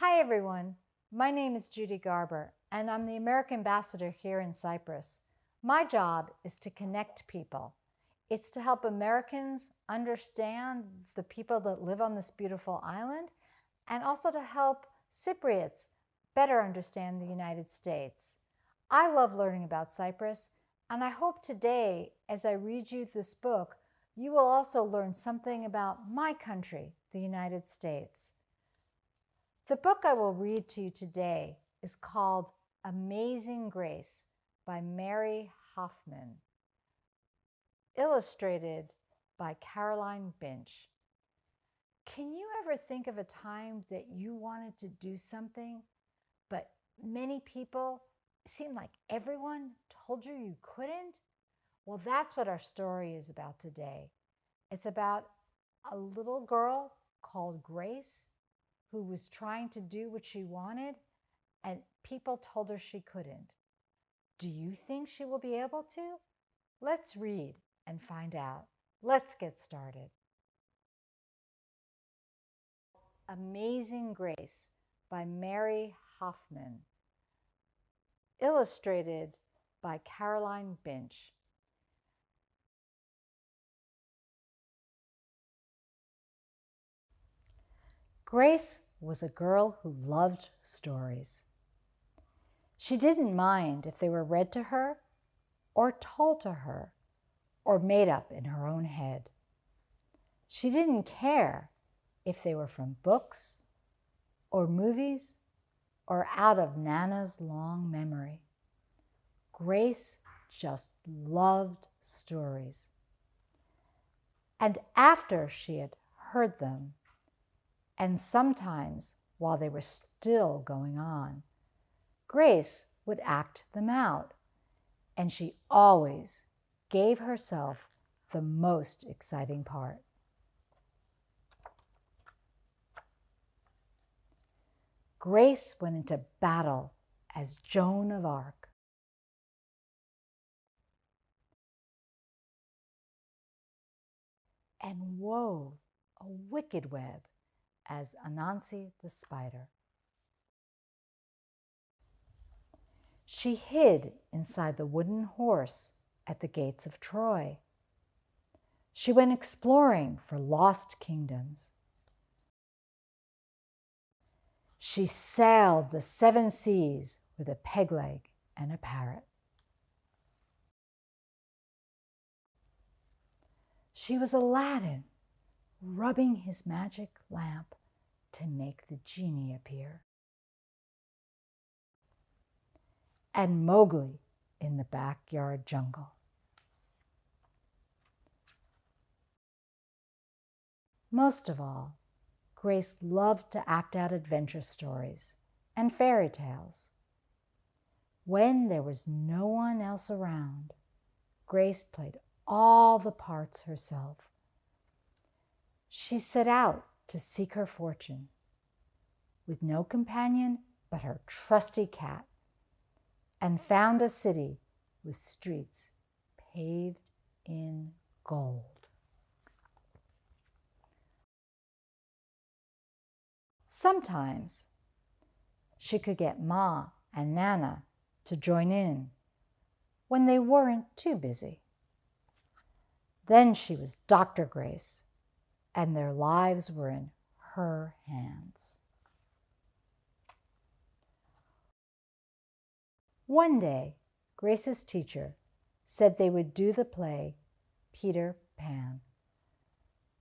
Hi, everyone. My name is Judy Garber, and I'm the American Ambassador here in Cyprus. My job is to connect people. It's to help Americans understand the people that live on this beautiful island and also to help Cypriots better understand the United States. I love learning about Cyprus, and I hope today, as I read you this book, you will also learn something about my country, the United States. The book I will read to you today is called Amazing Grace by Mary Hoffman, illustrated by Caroline Binch. Can you ever think of a time that you wanted to do something, but many people, seemed like everyone told you you couldn't? Well, that's what our story is about today. It's about a little girl called Grace who was trying to do what she wanted and people told her she couldn't. Do you think she will be able to? Let's read and find out. Let's get started. Amazing Grace by Mary Hoffman. Illustrated by Caroline Binch. Grace was a girl who loved stories. She didn't mind if they were read to her or told to her or made up in her own head. She didn't care if they were from books or movies or out of Nana's long memory. Grace just loved stories. And after she had heard them, and sometimes while they were still going on, Grace would act them out, and she always gave herself the most exciting part. Grace went into battle as Joan of Arc. and wove a wicked web as Anansi the spider. She hid inside the wooden horse at the gates of Troy. She went exploring for lost kingdoms. She sailed the seven seas with a peg leg and a parrot. She was Aladdin, rubbing his magic lamp to make the genie appear. And Mowgli in the backyard jungle. Most of all, Grace loved to act out adventure stories and fairy tales. When there was no one else around, Grace played all the parts herself. She set out to seek her fortune with no companion but her trusty cat and found a city with streets paved in gold. Sometimes she could get Ma and Nana to join in when they weren't too busy. Then she was Dr. Grace, and their lives were in her hands. One day, Grace's teacher said they would do the play Peter Pan.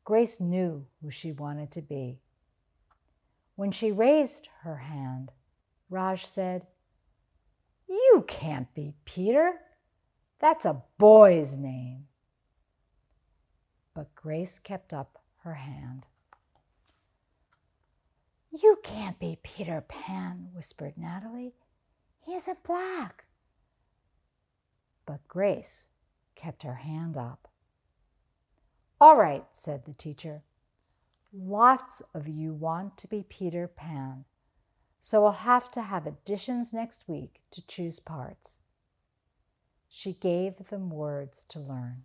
Grace knew who she wanted to be. When she raised her hand, Raj said, You can't be Peter. That's a boy's name. But Grace kept up her hand. You can't be Peter Pan, whispered Natalie. He isn't black. But Grace kept her hand up. All right, said the teacher. Lots of you want to be Peter Pan, so we'll have to have additions next week to choose parts. She gave them words to learn.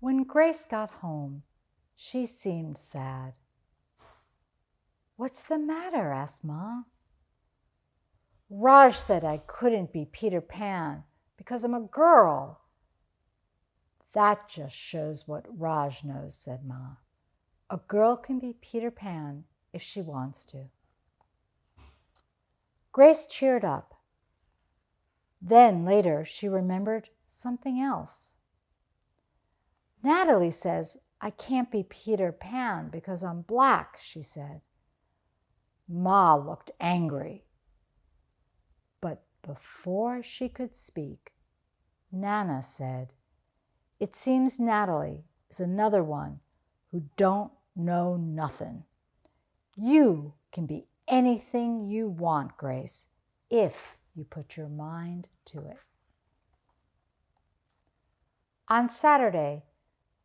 When Grace got home, she seemed sad. What's the matter? asked Ma. Raj said I couldn't be Peter Pan because I'm a girl. That just shows what Raj knows, said Ma. A girl can be Peter Pan if she wants to. Grace cheered up. Then later she remembered something else. Natalie says I can't be Peter Pan because I'm black, she said. Ma looked angry. But before she could speak, Nana said, It seems Natalie is another one who don't know nothing. You can be anything you want, Grace, if you put your mind to it. On Saturday,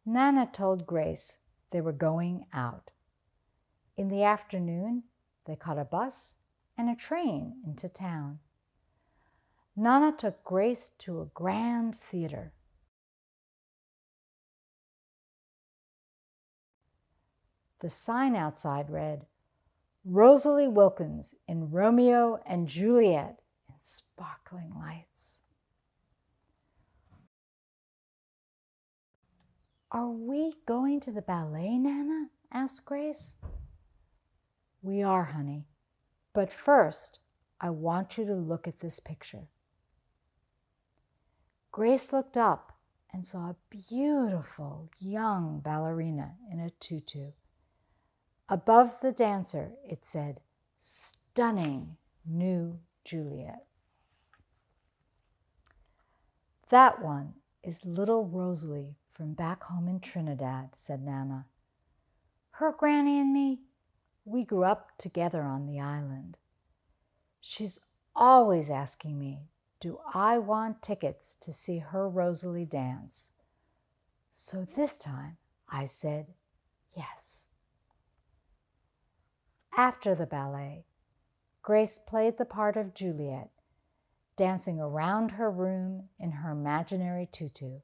Nana told Grace they were going out. In the afternoon, they caught a bus and a train into town. Nana took Grace to a grand theater. The sign outside read, Rosalie Wilkins in Romeo and Juliet in sparkling lights. Are we going to the ballet, Nana? asked Grace. We are, honey. But first, I want you to look at this picture. Grace looked up and saw a beautiful young ballerina in a tutu. Above the dancer, it said, Stunning New Juliet. That one is little Rosalie from back home in Trinidad, said Nana. Her granny and me, we grew up together on the island. She's always asking me, do I want tickets to see her Rosalie dance? So this time I said yes. After the ballet, Grace played the part of Juliet, dancing around her room in her imaginary tutu.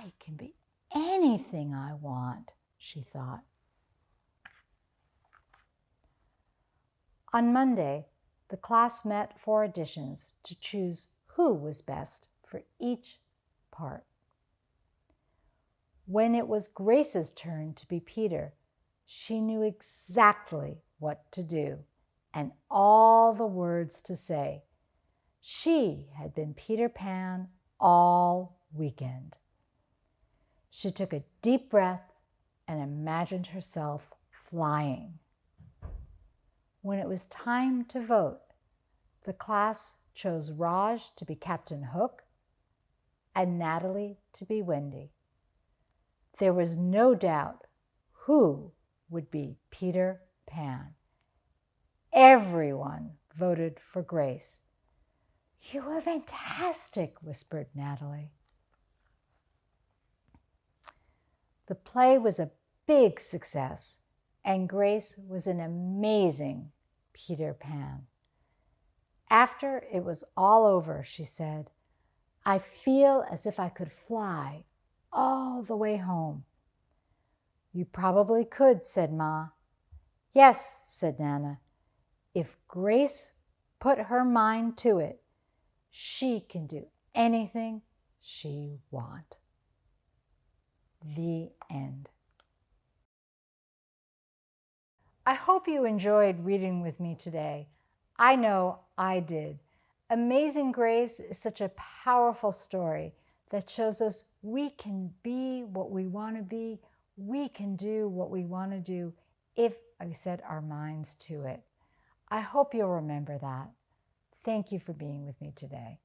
I can be anything I want, she thought. On Monday, the class met for auditions to choose who was best for each part. When it was Grace's turn to be Peter, she knew exactly what to do and all the words to say. She had been Peter Pan all weekend. She took a deep breath and imagined herself flying. When it was time to vote, the class chose Raj to be Captain Hook and Natalie to be Wendy. There was no doubt who would be Peter Pan. Everyone voted for Grace. You were fantastic, whispered Natalie. The play was a big success, and Grace was an amazing Peter Pan. After it was all over, she said, I feel as if I could fly all the way home. You probably could, said Ma. Yes, said Nana. If Grace put her mind to it, she can do anything she want. The I hope you enjoyed reading with me today. I know I did. Amazing Grace is such a powerful story that shows us we can be what we want to be. We can do what we want to do if we set our minds to it. I hope you'll remember that. Thank you for being with me today.